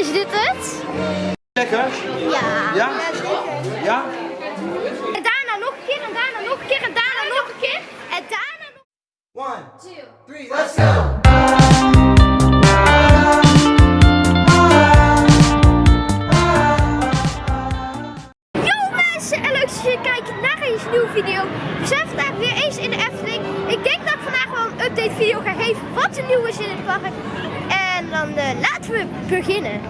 Is dit het? Lekker? Ja. Ja? Ja? En daarna nog een keer, en daarna nog een keer, en daarna nog een keer. En daarna nog... One, two, three, let's go! Yo mensen, en leuk dat jullie kijken naar een nieuwe video. We zijn vandaag weer eens in de Efteling. Ik denk dat ik vandaag wel een update video ga geven wat er nieuw is in het park. En dan laten we beginnen.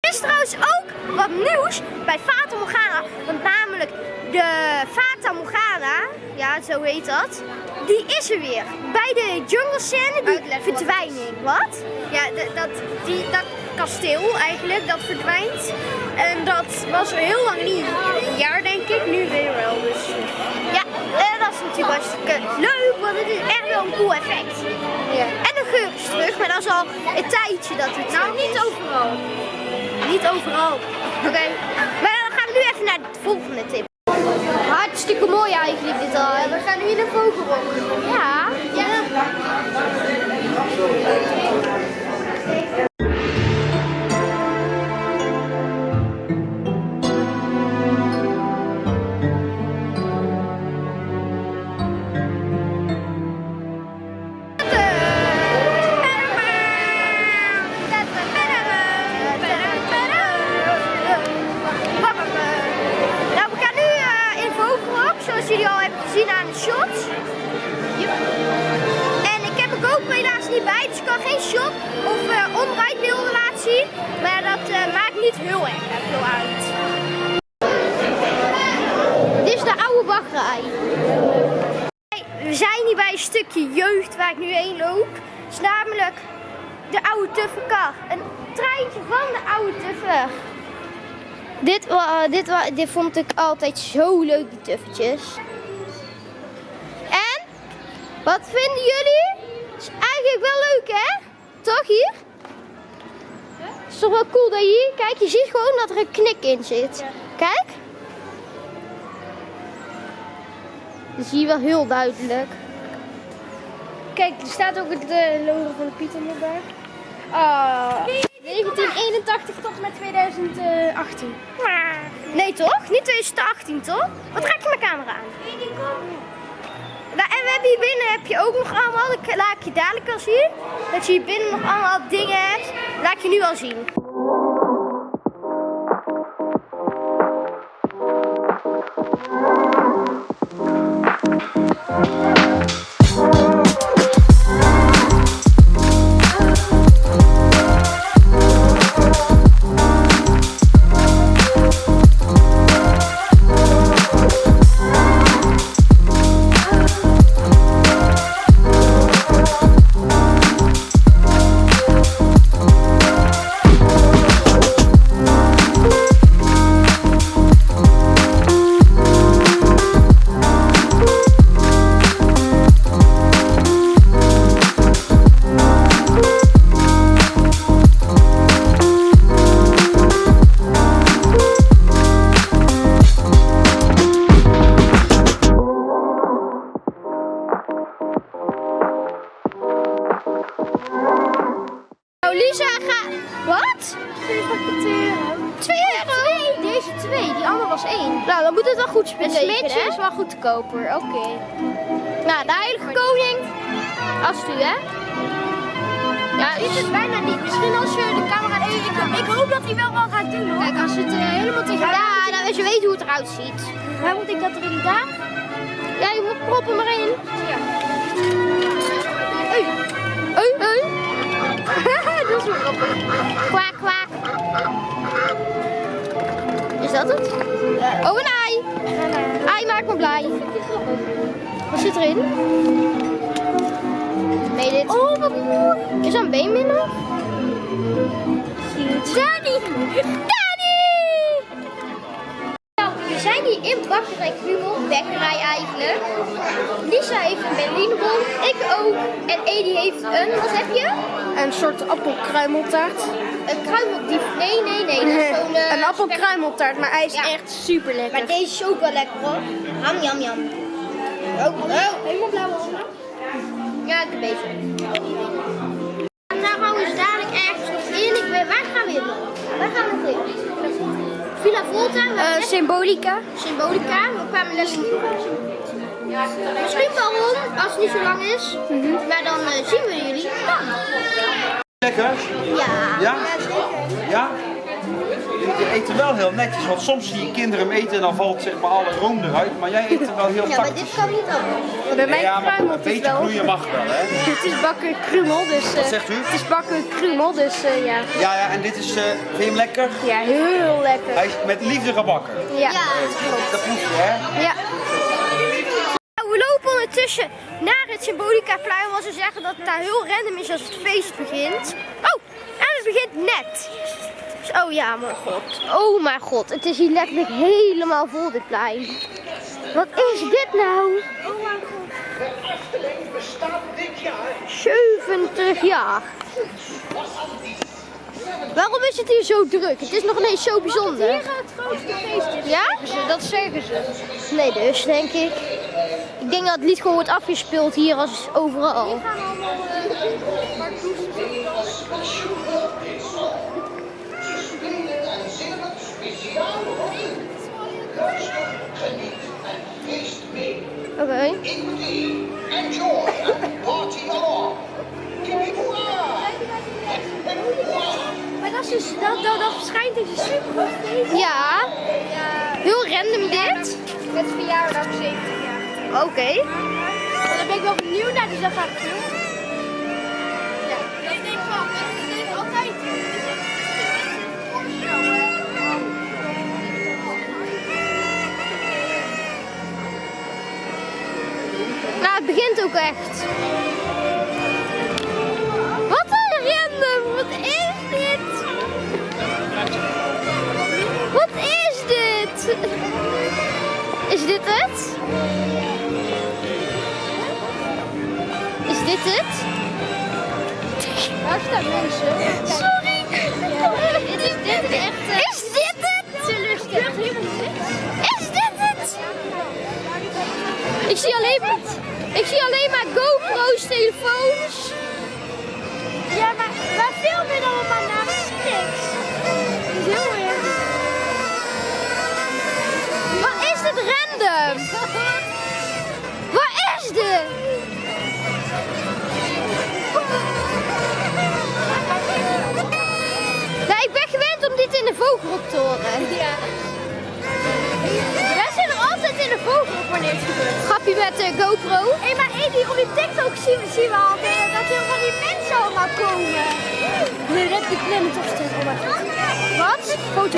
Er is trouwens ook wat nieuws bij Fata Morgana. Want namelijk de Fata Morgana, ja zo heet dat, die is er weer. Bij de jungle scène, die verdwijning. Wat? Ja, dat, die, dat kasteel eigenlijk, dat verdwijnt. En dat was er heel lang niet. Een jaar denk ik, nu weer wel. Dus. Ja, dat is natuurlijk hartstikke leuk, want het is echt wel een cool effect. Ja. En de geur is terug, maar dat is al een tijdje dat het Nou, niet is. overal. Niet overal. Oké, maar dan gaan we nu even naar het volgende tip. Hartstikke mooi eigenlijk dit al. We gaan nu in de vogelrok. Ja. ja. Zoals jullie al hebben gezien aan de shots. En ik heb er ook helaas niet bij, dus ik kan geen shot of uh, laten zien. Maar dat eh, maakt niet heel erg veel uit. Dit is de oude wachtrij. We zijn hier bij een stukje jeugd waar ik nu heen loop. Het is namelijk de oude Tufferkar. Een treintje van de oude Tuffer. Dit, wa- dit, dit vond ik altijd zo leuk, die tuffertjes. En, wat vinden jullie? Is eigenlijk wel leuk, hè? Toch hier? Is toch wel cool dat je hier, kijk, je ziet gewoon dat er een knik in zit. Kijk. Dat zie je wel heel duidelijk. Kijk, er staat ook het eh, logo van de Pieter bij. Ah, 1981 tot met 2018. Nee toch? Niet 2018 toch? Wat raak je mijn camera aan? En we hebben hier binnen heb je ook nog allemaal, dat laat ik je dadelijk wel zien. Dat je hier binnen nog allemaal dingen hebt. Laat ik je nu al zien. Lisa, ga... Wat? 2 euro? Deze twee, die andere was één. Nou, dan moet het wel goed Het spelen. smidje is wel goedkoper, oké. Nou, de heilige koning. Als u, hè? Ja, Dit is bijna niet. Misschien als je de camera even... Ik, hoop dat hij wel wel gaat doen hoor. Kijk, als het eh, helemaal tegen ja, nou, je weet hoe het eruit ziet. Waar moet ik dat erin daar? Ja, je moet proppen maar in. Ja. Hey, hey. wel grappig. Kwaak, kwaak. Is dat het? Oh, een ei. Ei maakt me blij. Wat zit erin? Nee, dit. Oh, wat mooi. Is dat een beenmiddel? Danny! Krumel, bekkerij eigenlijk. Lisa heeft een Berlinerbol, ik ook. En Edi heeft een, wat heb je? Een soort appelkruimeltaart. Een kruimeldief. Nee, nee, nee. Dat is zo'n... eh, een appelkruimeltaart, maar hij is Ja. echt super lekker. Maar deze is ook wel lekker hoor. Ham, jam, jam. Oh, oh. helemaal blauw allemaal. Ja, ik een beetje. Eh, symbolica. Symbolica. We kwamen les Misschien waarom, als het niet zo lang is. Maar dan eh, zien we jullie dan. Lekker? Ja. Ja? Ja? Je eet er wel heel netjes, want soms zie je kinderen hem eten en dan valt zeg maar alle room eruit, maar jij eet er wel heel Ja, maar tactisch. dit kan niet anders. Bij mij Ja, maar een het beetje wel. groeien mag wel, hè? Het is bakken krumel, dus... Wat eh, zegt u? Het is bakken krumel, dus eh, ja. Ja, ja, en dit is, eh vind je hem lekker? Ja, heel lekker. Hij is met liefde gebakken. Ja. Dat proef je, hè? Ja. Nou, we lopen ondertussen naar het Symbolica-plein, wat ze zeggen dat het daar heel random is als het feest begint. Oh, en het begint net. Oh ja, mijn god. Oh mijn god, het is hier letterlijk helemaal vol, dit plein. Wat is dit nou? Oh mijn god. 70 jaar. Waarom is het hier zo druk? Het is nog ineens zo bijzonder. Hier gaat het grootste feest is. Ja? Dat zeggen ze. Nee, dus denk ik. Ik denk dat het lied gewoon wordt afgespeeld hier als overal. gaan allemaal Oké. Enjoy. Party along. Maar dat is dus, dat, dat, dat verschijnt in de super feest. Ja. Heel random dit. Met verjaardag 70 jaar. Oké. Dan ben ik wel benieuwd naar, dus dat ga ik doen. Begint ook echt. Wat een random. Wat is dit? Wat is dit? Is dit het? Is dit het? Daar staan mensen. Sorry. Dit is dit is echt. Is dit het? Is dit het? Ik zie alleen maar, ik zie alleen maar GoPro's, telefoons. Ja, maar waar film je dan allemaal naar? Is niks. Heel erg. Wat is dit random? De GoPro. Hé, maar Edi, op die TikTok zien we, zien we altijd dat er van die mensen allemaal komen. Nee, dat heb ik Stand. Oh mijn god. Wat? Wat?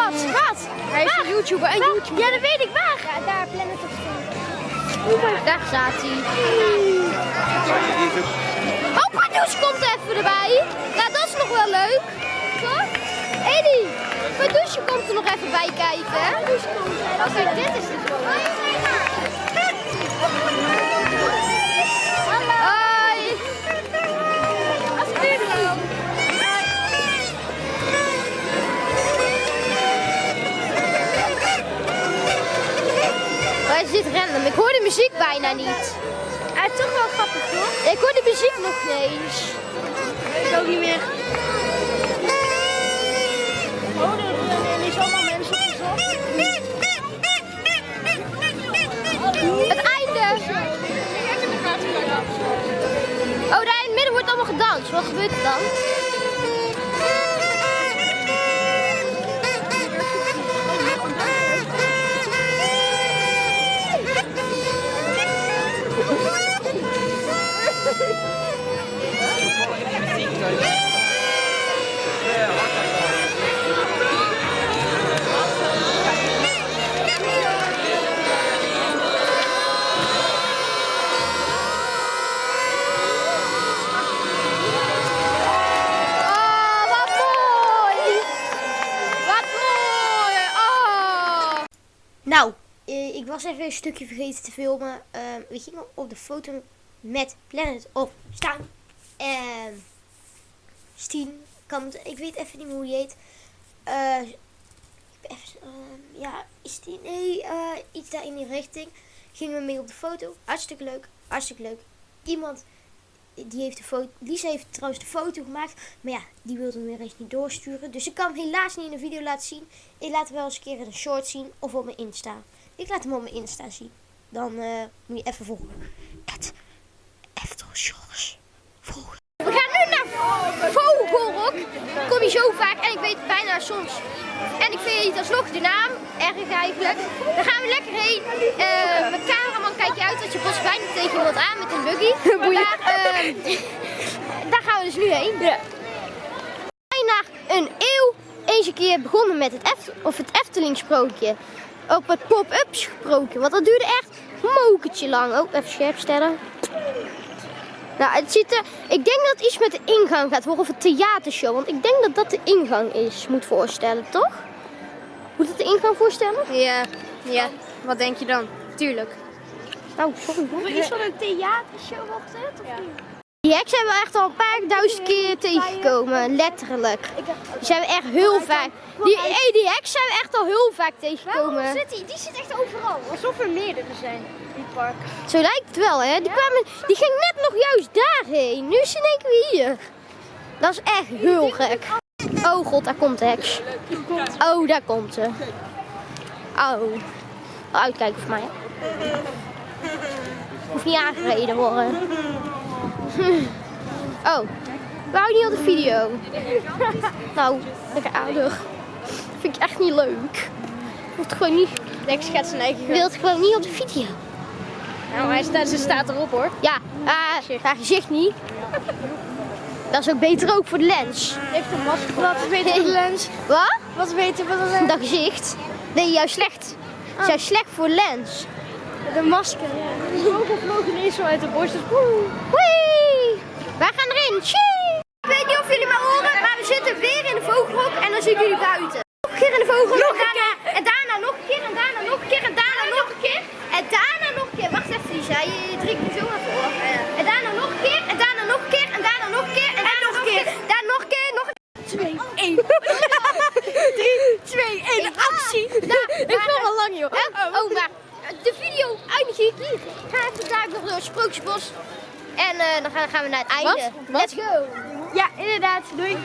Wat? Wat? Hij is een YouTuber en? YouTuber. Ja, dat weet ik waar. Ja, daar, Planet of Stand. Daar staat hij. Ook Oh, Pardoes komt even erbij. Nou, dat is nog wel leuk. Toch? Edi, Pardoesje komt er nog even bij kijken. Oké, dit is de bijna niet. Hij is toch wel grappig, toch? Ik hoor de muziek nog niet eens. Ik ook niet meer. Oh, er is allemaal mensen gezocht. Het einde. Oh, daar in het midden wordt allemaal gedanst. Wat gebeurt er dan? Was even een stukje vergeten te filmen. Ehm, we gingen op de foto met Planet of Staan. En Stien, kan ik weet even niet hoe die heet. Ben even, ehm, ja, is die, nee, eh, iets daar in die richting. Gingen we mee op de foto. Hartstikke leuk, hartstikke leuk. Iemand die heeft de foto, Lisa heeft trouwens de foto gemaakt. Maar ja, die wilde hem weer eens niet doorsturen. Dus ik kan hem helaas niet in een video laten zien. Ik laat hem wel eens een keer in een short zien of op mijn Insta. Ik laat hem op mijn Insta zien. Dan eh, moet je even volgen. Het Eftel Shorts. Volgen. We gaan nu naar Vogelrok. Kom je zo vaak en ik weet bijna soms. En ik vind het alsnog de naam erg eigenlijk. Dan gaan we lekker heen. Eh, mijn cameraman kijkt je uit dat je bos bijna tegen iemand aan met een buggy. Maar eh, daar gaan we dus nu heen. Bijna een eeuw eens een keer begonnen met het, Eft of het Efteling sprookje. Op het pop-up sprookje. Want dat duurde echt een mokertje lang. Oh, even scherp stellen. Nou, het ziet er, ik denk dat het iets met de ingang gaat worden, of een theatershow. Want ik denk dat dat de ingang is, moet voorstellen, toch? Moet het de ingang voorstellen? Ja, ja. Wat denk je dan? Tuurlijk. Oh, sorry hoor. Is dat een theatershow op dit? Of niet? Die heks hebben we echt al een paar duizend keer tegengekomen, letterlijk. Die zijn we echt heel vaak. Die, hey, die heks zijn we echt al heel vaak tegengekomen. zit die? Die zit echt overal. Alsof er meerdere zijn in het park. Zo lijkt het wel, hè? Die, kwamen, die ging net nog juist daarheen. Nu is ze in één keer hier. Dat is echt heel gek. Oh god, daar komt de heks. Oh, daar komt ze. Oh. Uitkijken voor mij. Hoeft niet aangereden worden. Oh, we houden niet op de video. Nou, lekker aardig. Vind ik echt niet leuk. Het gewoon niet, Lex gaat zijn eigen ik wil het gewoon niet op de video. Nou, hij staat, ze staat erop hoor. Ja, uh, haar gezicht niet. Dat is ook beter ook voor de lens. Heeft een masker. Wat is beter voor de lens? Wat? Wat is beter voor de lens? Dat gezicht. Nee, juist slecht. Het is juist slecht voor de lens. De masker, ja. De vogel vloog ineens zo uit de borst. Dus woe. Wij gaan erin. Tjie! Ik weet niet of jullie me horen, maar we zitten weer in de vogelhok en dan zien jullie buiten. Nog een keer in de vogelhok. Nog een en daarna- En daarna nog een keer en daarna nog een keer en daarna nog een keer. En daarna nog een keer. Wacht even Lisa, je, je drinkt me zo naar voor. En daarna nog een keer en daarna nog een keer en daarna nog een keer en daarna nog een keer. Daarna nog een keer, nog een Twee, één. Drie, twee, één. Actie. Ik wil al lang joh. Hè? Oh, maar de video eindig ik hier. Ik ga even daar nog door het Sprookjesbos. En eh, dan gaan, we naar het einde. Wat? Let's go. Ja, inderdaad. Doei.